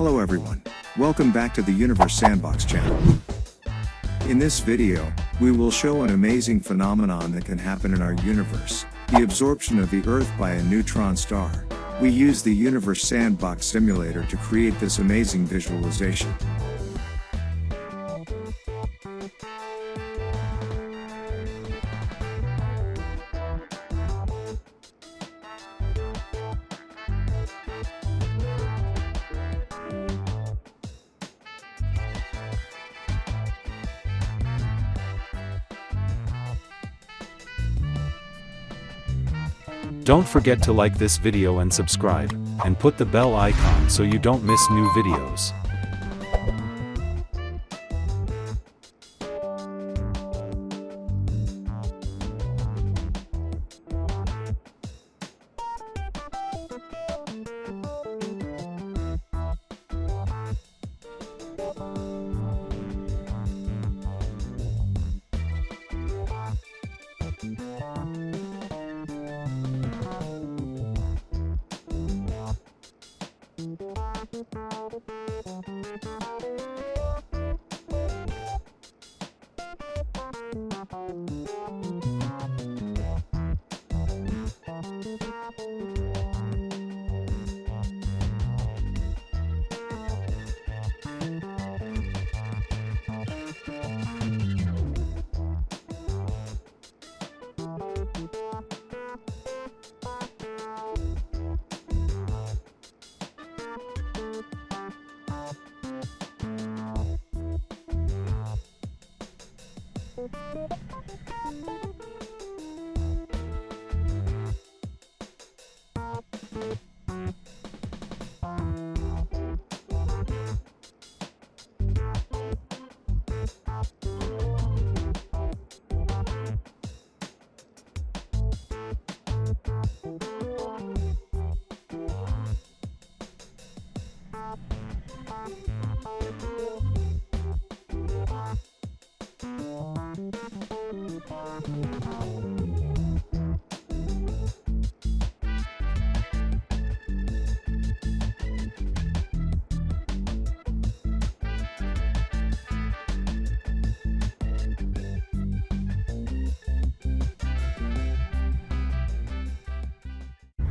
Hello everyone. Welcome back to the Universe Sandbox channel. In this video, we will show an amazing phenomenon that can happen in our universe, the absorption of the Earth by a neutron star. We use the Universe Sandbox simulator to create this amazing visualization. Don't forget to like this video and subscribe, and put the bell icon so you don't miss new videos.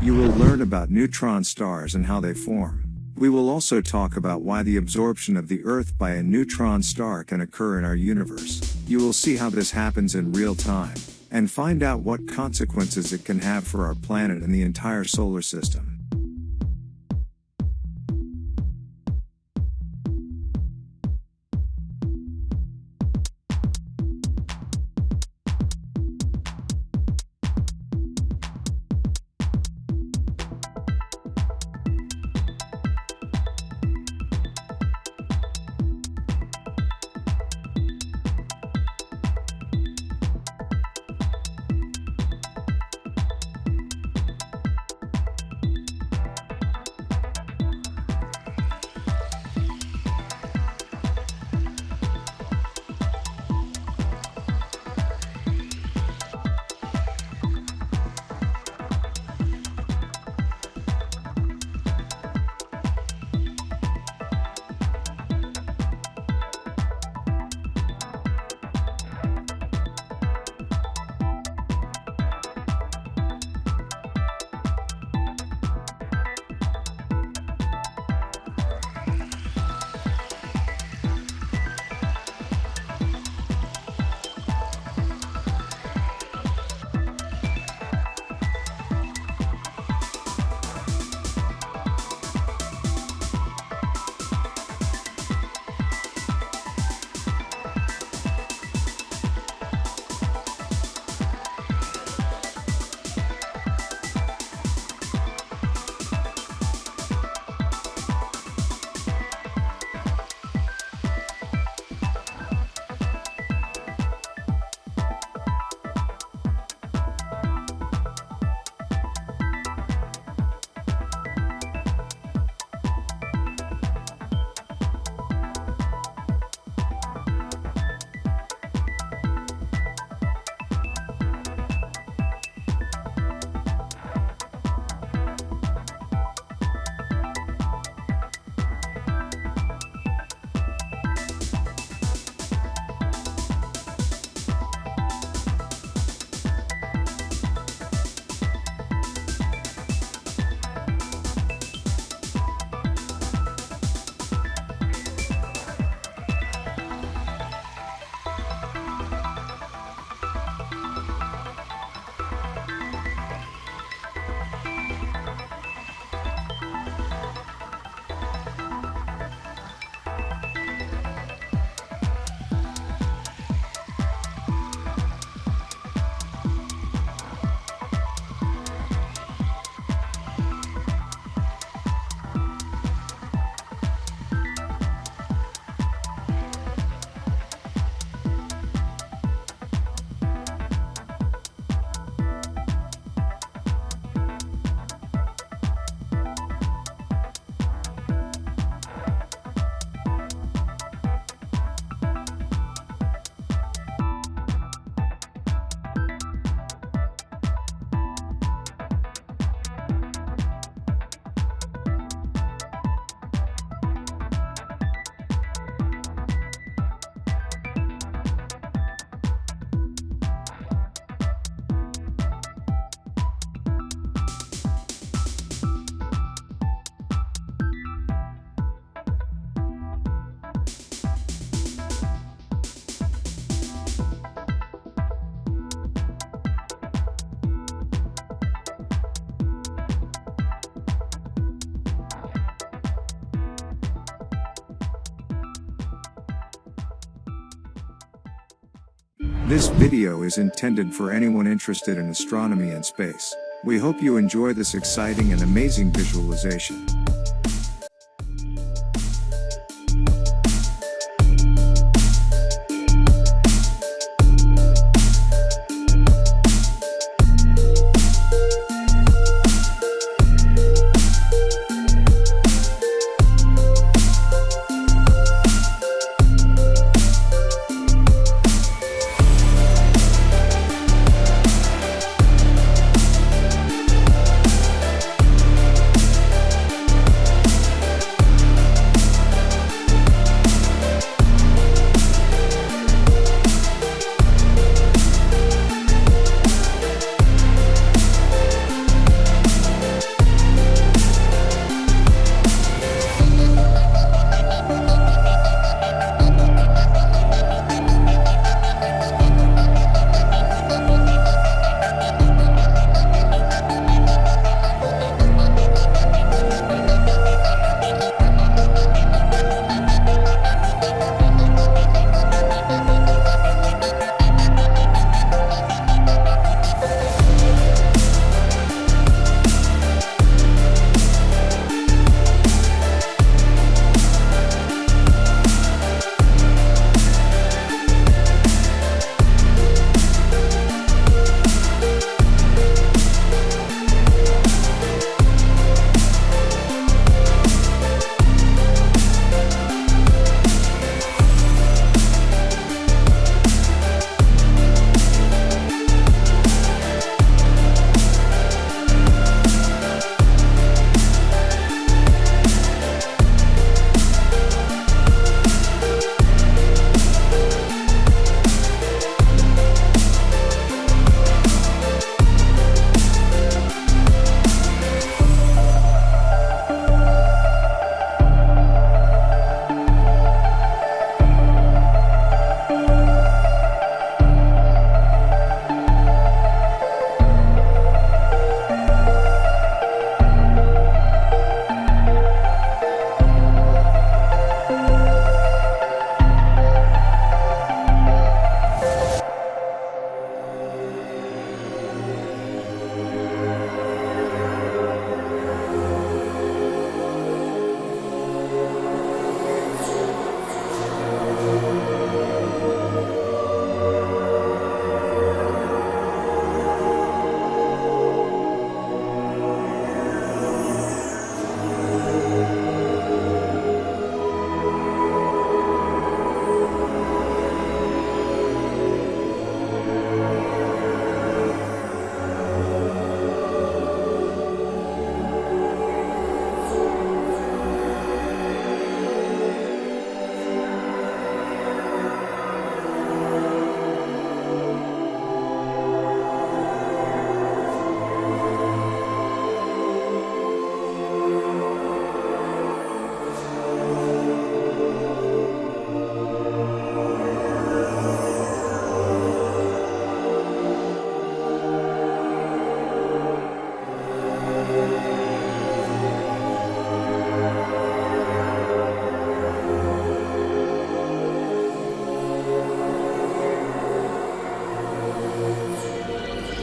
You will learn about neutron stars and how they form. We will also talk about why the absorption of the Earth by a neutron star can occur in our universe. You will see how this happens in real time, and find out what consequences it can have for our planet and the entire solar system. This video is intended for anyone interested in astronomy and space. We hope you enjoy this exciting and amazing visualization.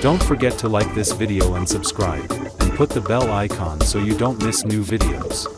Don't forget to like this video and subscribe, and put the bell icon so you don't miss new videos.